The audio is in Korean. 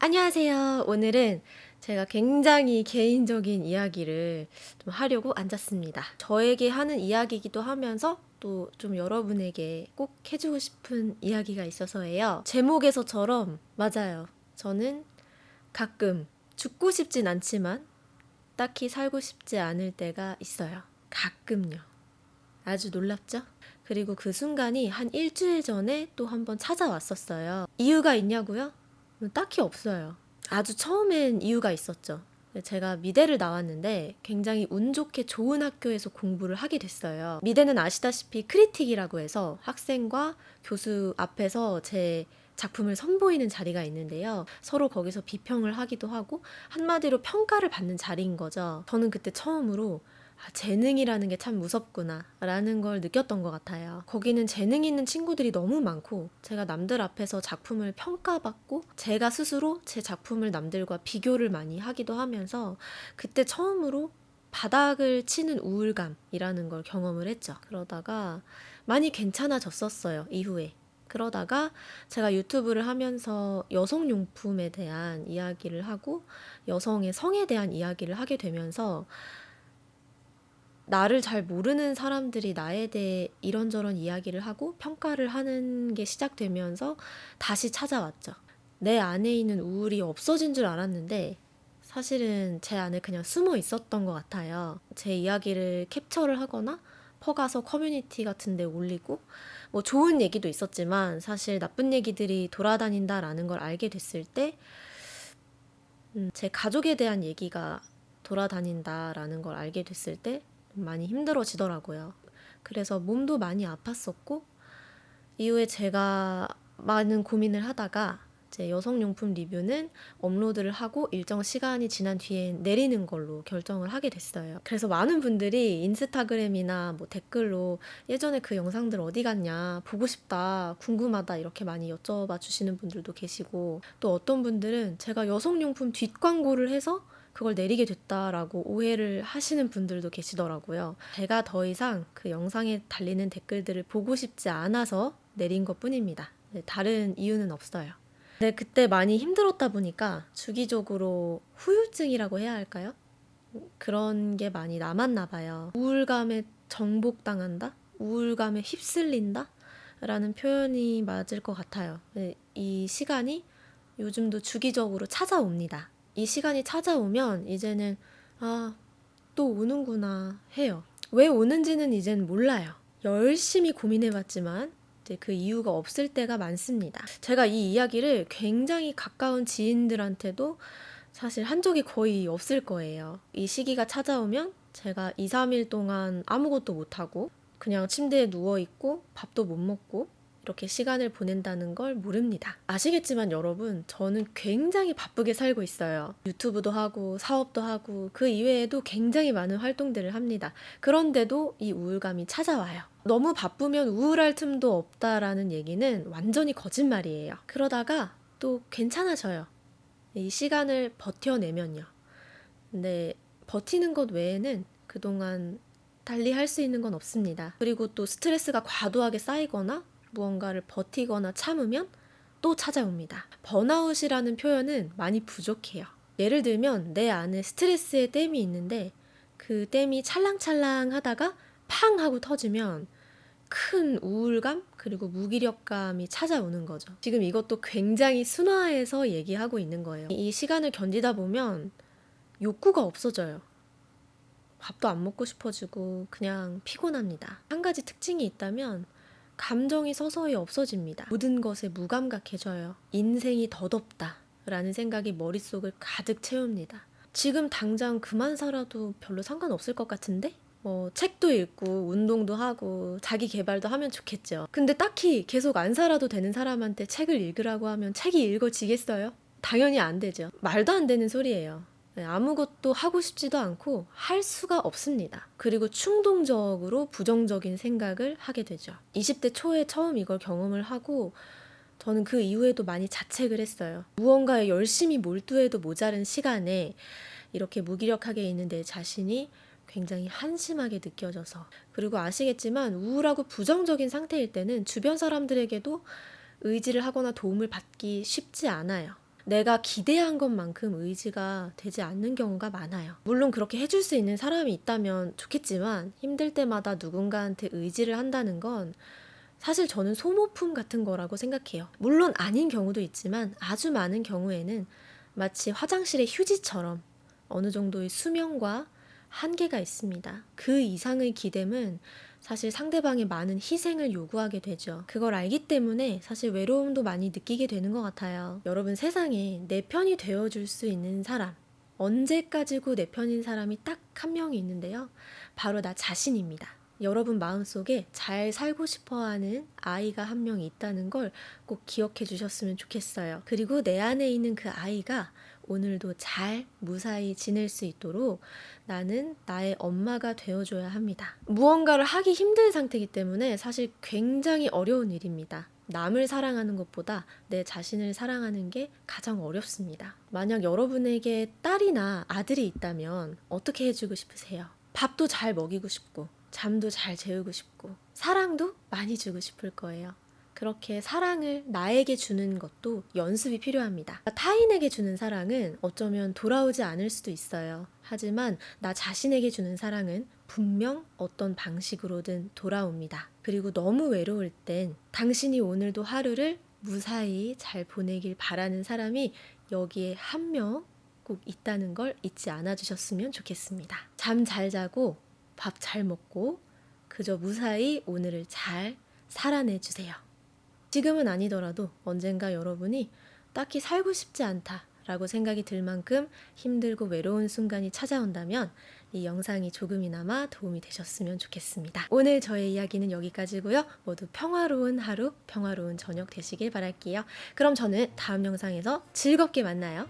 안녕하세요. 오늘은 제가 굉장히 개인적인 이야기를 좀 하려고 앉았습니다. 저에게 하는 이야기이기도 하면서 또 좀 여러분에게 꼭 해주고 싶은 이야기가 있어서예요. 제목에서처럼 맞아요. 저는 가끔 죽고 싶진 않지만 딱히 살고 싶지 않을 때가 있어요. 가끔요. 아주 놀랍죠? 그리고 그 순간이 한 일주일 전에 또 한번 찾아왔었어요. 이유가 있냐고요? 딱히 없어요. 아주 처음엔 이유가 있었죠. 제가 미대를 나왔는데 굉장히 운 좋게 좋은 학교에서 공부를 하게 됐어요. 미대는 아시다시피 크리틱이라고 해서 학생과 교수 앞에서 제 작품을 선보이는 자리가 있는데요. 서로 거기서 비평을 하기도 하고 한마디로 평가를 받는 자리인 거죠. 저는 그때 처음으로 아, 재능이라는 게 참 무섭구나 라는 걸 느꼈던 것 같아요. 거기는 재능 있는 친구들이 너무 많고 제가 남들 앞에서 작품을 평가받고 제가 스스로 제 작품을 남들과 비교를 많이 하기도 하면서 그때 처음으로 바닥을 치는 우울감이라는 걸 경험을 했죠. 그러다가 많이 괜찮아졌었어요. 이후에. 그러다가 제가 유튜브를 하면서 여성용품에 대한 이야기를 하고 여성의 성에 대한 이야기를 하게 되면서 나를 잘 모르는 사람들이 나에 대해 이런저런 이야기를 하고 평가를 하는 게 시작되면서 다시 찾아왔죠. 내 안에 있는 우울이 없어진 줄 알았는데 사실은 제 안에 그냥 숨어 있었던 것 같아요. 제 이야기를 캡처를 하거나 퍼가서 커뮤니티 같은 데 올리고 뭐 좋은 얘기도 있었지만 사실 나쁜 얘기들이 돌아다닌다라는 걸 알게 됐을 때 음, 제 가족에 대한 얘기가 돌아다닌다라는 걸 알게 됐을 때 많이 힘들어지더라고요. 그래서 몸도 많이 아팠었고 이후에 제가 많은 고민을 하다가 제 여성용품 리뷰는 업로드를 하고 일정 시간이 지난 뒤에 내리는 걸로 결정을 하게 됐어요. 그래서 많은 분들이 인스타그램이나 뭐 댓글로 예전에 그 영상들 어디 갔냐, 보고 싶다, 궁금하다 이렇게 많이 여쭤봐 주시는 분들도 계시고 또 어떤 분들은 제가 여성용품 뒷광고를 해서 그걸 내리게 됐다라고 오해를 하시는 분들도 계시더라고요. 제가 더 이상 그 영상에 달리는 댓글들을 보고 싶지 않아서 내린 것 뿐입니다. 네, 다른 이유는 없어요. 네, 그때 많이 힘들었다 보니까 주기적으로 후유증이라고 해야 할까요? 그런 게 많이 남았나 봐요. 우울감에 정복당한다? 우울감에 휩쓸린다? 라는 표현이 맞을 것 같아요. 네, 이 시간이 요즘도 주기적으로 찾아옵니다. 이 시간이 찾아오면 이제는 아, 또 오는구나 해요. 왜 오는지는 이젠 몰라요. 열심히 고민해봤지만 그 이유가 없을 때가 많습니다. 제가 이 이야기를 굉장히 가까운 지인들한테도 사실 한 적이 거의 없을 거예요. 이 시기가 찾아오면 제가 2, 3일 동안 아무것도 못하고 그냥 침대에 누워있고 밥도 못 먹고 이렇게 시간을 보낸다는 걸 모릅니다. 아시겠지만 여러분, 저는 굉장히 바쁘게 살고 있어요. 유튜브도 하고, 사업도 하고, 그 이외에도 굉장히 많은 활동들을 합니다. 그런데도 이 우울감이 찾아와요. 너무 바쁘면 우울할 틈도 없다라는 얘기는 완전히 거짓말이에요. 그러다가 또 괜찮아져요. 이 시간을 버텨내면요. 근데 버티는 것 외에는 그동안 달리 할 수 있는 건 없습니다. 그리고 또 스트레스가 과도하게 쌓이거나 무언가를 버티거나 참으면 또 찾아옵니다. 번아웃이라는 표현은 많이 부족해요. 예를 들면 내 안에 스트레스의 댐이 있는데 그 댐이 찰랑찰랑 하다가 팡 하고 터지면 큰 우울감 그리고 무기력감이 찾아오는 거죠. 지금 이것도 굉장히 순화해서 얘기하고 있는 거예요. 이 시간을 견디다 보면 욕구가 없어져요. 밥도 안 먹고 싶어지고 그냥 피곤합니다. 한 가지 특징이 있다면 감정이 서서히 없어집니다. 모든 것에 무감각해져요. 인생이 더덥다. 라는 생각이 머릿속을 가득 채웁니다. 지금 당장 그만 살아도 별로 상관없을 것 같은데? 뭐 책도 읽고 운동도 하고 자기 개발도 하면 좋겠죠. 근데 딱히 계속 안 살아도 되는 사람한테 책을 읽으라고 하면 책이 읽어지겠어요? 당연히 안 되죠. 말도 안 되는 소리예요. 네, 아무것도 하고 싶지도 않고 할 수가 없습니다. 그리고 충동적으로 부정적인 생각을 하게 되죠. 20대 초에 처음 이걸 경험을 하고 저는 그 이후에도 많이 자책을 했어요. 무언가에 열심히 몰두해도 모자른 시간에 이렇게 무기력하게 있는 내 자신이 굉장히 한심하게 느껴져서 그리고 아시겠지만 우울하고 부정적인 상태일 때는 주변 사람들에게도 의지를 하거나 도움을 받기 쉽지 않아요. 내가 기대한 것만큼 의지가 되지 않는 경우가 많아요. 물론 그렇게 해줄 수 있는 사람이 있다면 좋겠지만 힘들 때마다 누군가한테 의지를 한다는 건 사실 저는 소모품 같은 거라고 생각해요. 물론 아닌 경우도 있지만 아주 많은 경우에는 마치 화장실의 휴지처럼 어느 정도의 수명과 한계가 있습니다. 그 이상의 기댐은 사실 상대방의 많은 희생을 요구하게 되죠. 그걸 알기 때문에 사실 외로움도 많이 느끼게 되는 것 같아요. 여러분 세상에 내 편이 되어줄 수 있는 사람, 언제까지고 내 편인 사람이 딱 한 명이 있는데요. 바로 나 자신입니다. 여러분 마음속에 잘 살고 싶어 하는 아이가 한 명 있다는 걸 꼭 기억해 주셨으면 좋겠어요. 그리고 내 안에 있는 그 아이가 오늘도 잘 무사히 지낼 수 있도록 나는 나의 엄마가 되어줘야 합니다. 무언가를 하기 힘든 상태이기 때문에 사실 굉장히 어려운 일입니다. 남을 사랑하는 것보다 내 자신을 사랑하는 게 가장 어렵습니다. 만약 여러분에게 딸이나 아들이 있다면 어떻게 해주고 싶으세요? 밥도 잘 먹이고 싶고, 잠도 잘 재우고 싶고, 사랑도 많이 주고 싶을 거예요. 그렇게 사랑을 나에게 주는 것도 연습이 필요합니다. 타인에게 주는 사랑은 어쩌면 돌아오지 않을 수도 있어요. 하지만 나 자신에게 주는 사랑은 분명 어떤 방식으로든 돌아옵니다. 그리고 너무 외로울 땐 당신이 오늘도 하루를 무사히 잘 보내길 바라는 사람이 여기에 한 명 꼭 있다는 걸 잊지 않아 주셨으면 좋겠습니다. 잠 잘 자고 밥 잘 먹고 그저 무사히 오늘을 잘 살아내 주세요. 지금은 아니더라도 언젠가 여러분이 딱히 살고 싶지 않다 라고 생각이 들 만큼 힘들고 외로운 순간이 찾아온다면 이 영상이 조금이나마 도움이 되셨으면 좋겠습니다. 오늘 저의 이야기는 여기까지고요. 모두 평화로운 하루, 평화로운 저녁 되시길 바랄게요. 그럼 저는 다음 영상에서 즐겁게 만나요.